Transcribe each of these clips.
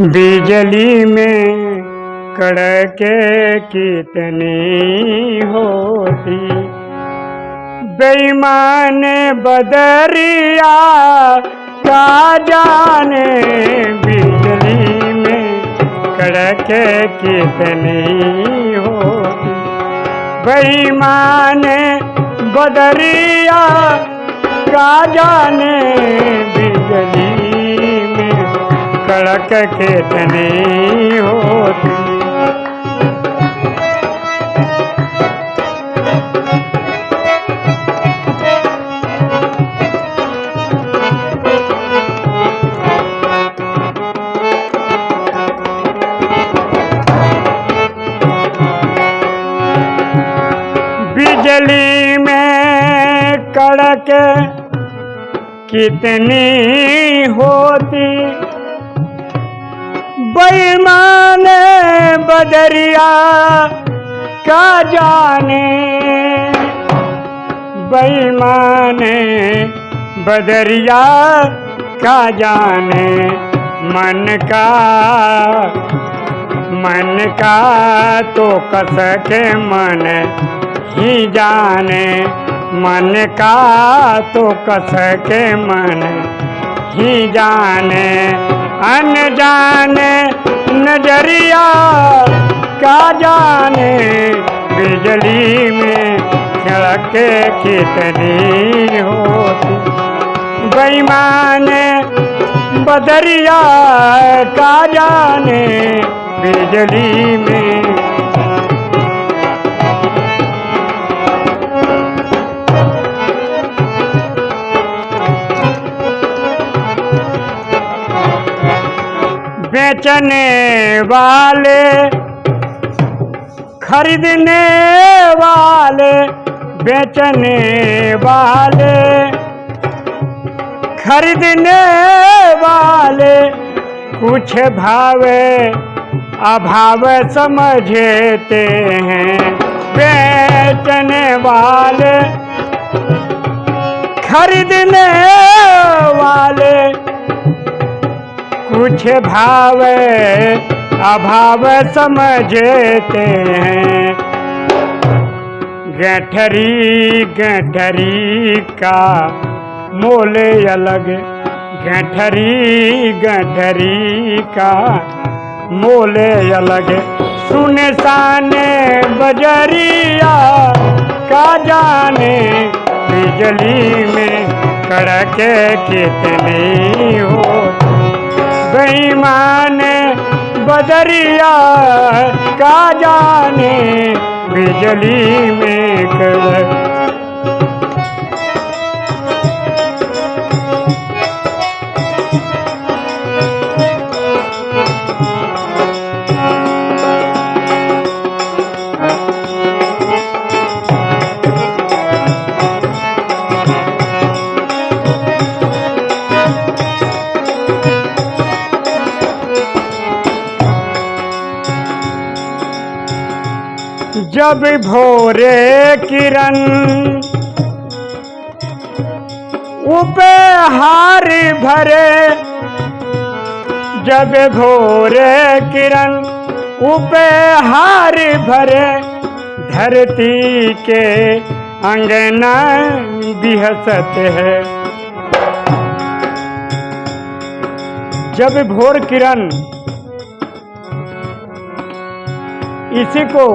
बिजली में कड़के कितनी होती। बेईमान बदरिया का जाने बिजली में कड़के कितनी होती। बेईमान बदरिया का जाने कड़क कितनी होती। बिजली में कड़क कितनी होती। बेईमान बदरिया का जाने। बेईमान बदरिया का जाने। मन का मन का तो कस के मन ही जाने। मन का तो कस के मन ही जाने, अनजाने नज़रिया का जाने, बिजली में खड़के कितनी होती। बेईमान बदरिया का जाने, बिजली में बेचने वाले, खरीदने वाले, बेचने वाले, खरीदने वाले, कुछ भावे अभाव समझते हैं। बेचने वाले, खरीदने वाले कुछ भाव, अभाव समझते हैं। गठरी गठरी का मोल अलग। गठरी गठरी का मोल अलग। सुनसान बजरिया का जाने, बिजली में कड़के कितनी होती बेईमान बदरिया का जाने बिजली में कर जब भोरे किरण उपहार भरे, जब भोरे किरण उपहार भरे, धरती के अंगना बिहसत है। जब भोर किरण इसी को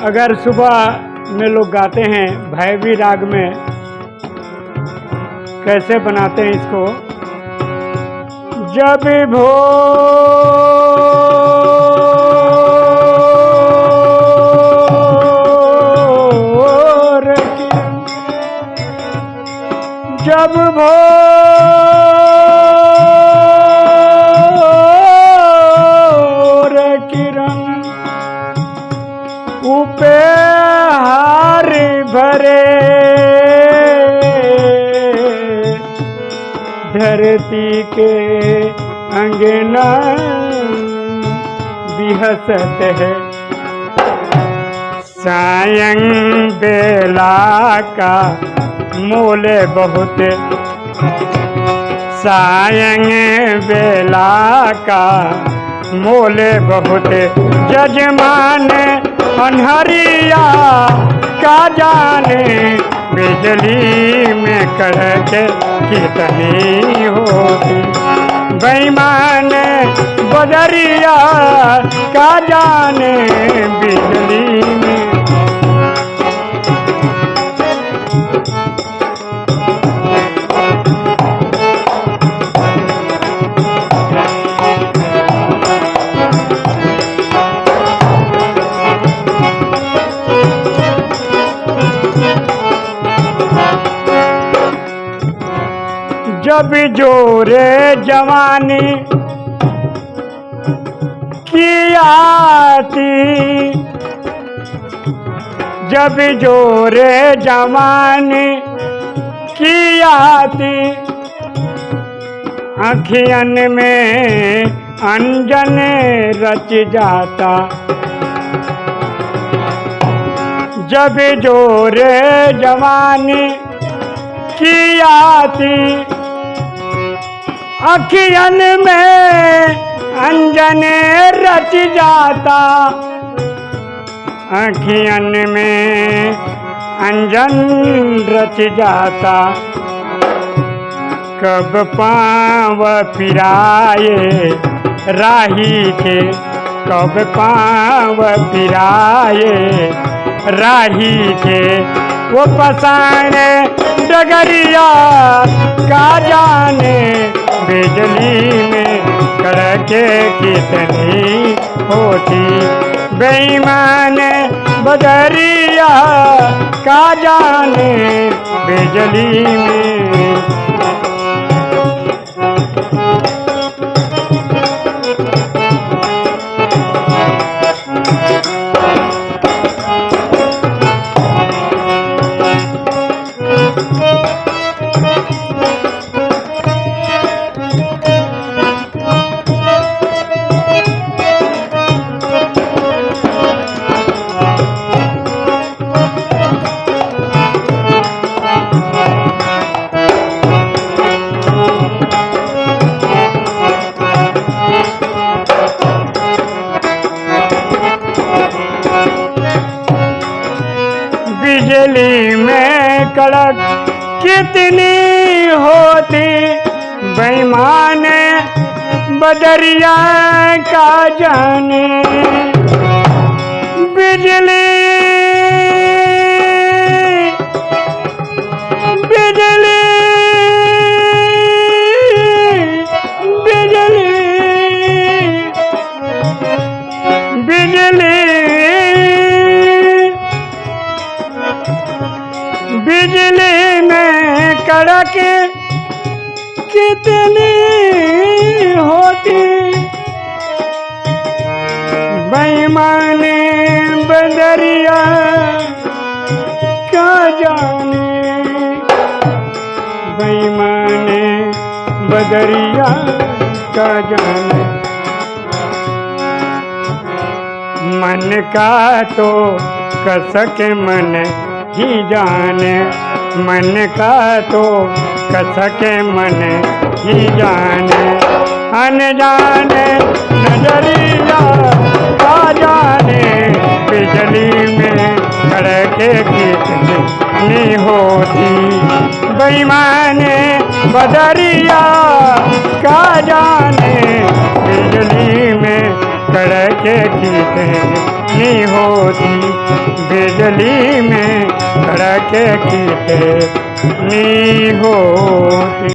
अगर सुबह में लोग गाते हैं भैवी राग में। कैसे बनाते हैं इसको? जब भो जब भोर उपहार भरे। धरती के अंगना बिहसत है। सायं बेला का मोल बहुत। सायंग बेला का मोले बहुत। जजमान अनहरिया का जाने बिजली में कड़क कितनी होती। बेईमान बदरिया का जाने बिजली में जब जोरे जवानी की आती। जब जोरे जवानी की आती। अखियन में अंजन रच जाता। जब जोरे जवानी की आती। अखियन में अंजन रच जाता। अखियन में अंजन रच जाता। कब पाँव फिराए राही के, कब पाँव फिराए राही के। वो पसान डगरिया का जाने बिजली में कड़के कितनी होती। बेईमान बदरिया का जाने बिजली में कितनी होती बेईमान बदरिया का जाने। बिजली बिजली बिजली बिजली। बदरिया क्या जाने। बेईमानी बदरिया का जाने। मन का तो कसक मन ही जाने। मन का तो कसक मन ही जाने। अनजाने नज़रिया का जाने। बिजली में कड़के कितनी होती। बेईमाने बदरिया का जाने बिजली में कड़के कितनी होती। बिजली में कड़के कितनी होती।